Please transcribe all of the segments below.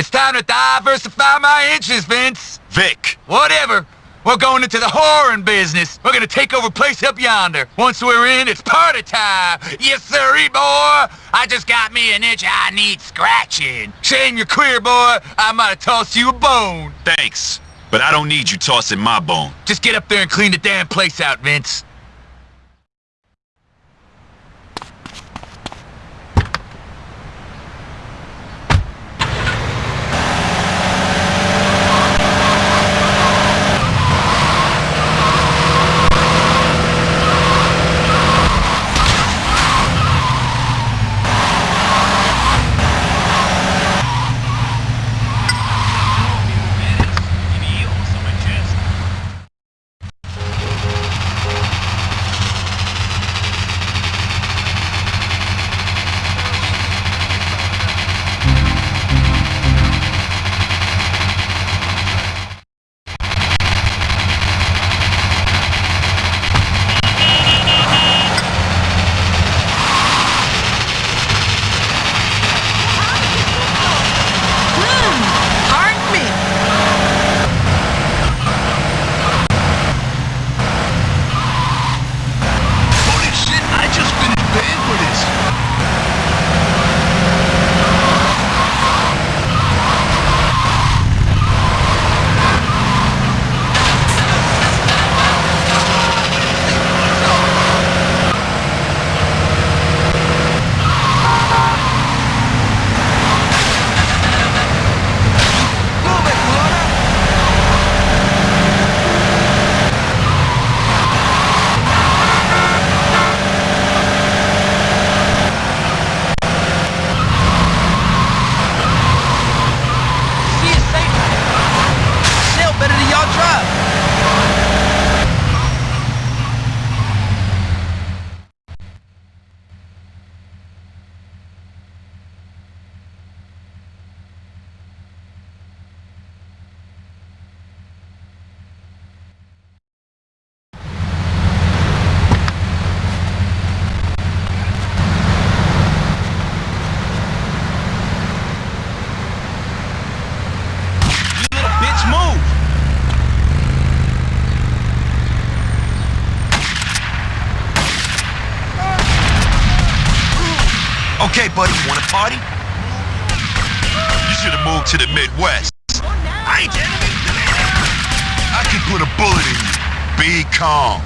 It's time to diversify my interests, Vince. Vic. Whatever. We're going into the whoring business. We're gonna take over place up yonder. Once we're in, it's party time. Yes, sirree, boy. I just got me an itch I need scratching. Shame you're queer, boy. I might have tossed you a bone. Thanks. But I don't need you tossing my bone. Just get up there and clean the damn place out, Vince. Okay, buddy, you wanna party? You should have moved to the Midwest. I ain't enemy. I can put a bullet in you. Be calm.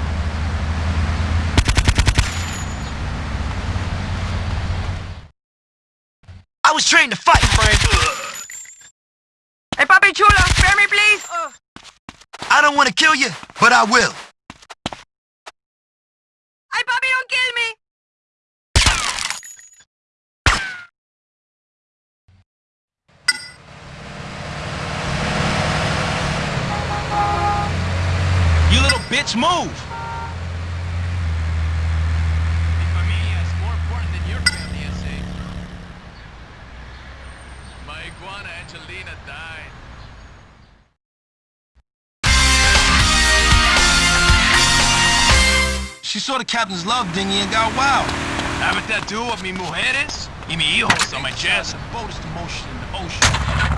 I was trained to fight, Frank. Hey, Papi Chulo, spare me, please. I don't want to kill you, but I will. Hey, Papi, don't kill me. You little bitch, move! Mi familia is more important than your family, I say. My iguana Angelina died. She saw the captain's love dinghy and got wild. Have that do with mi mujeres y mi hijos on my chest. The boat is the motion in the ocean.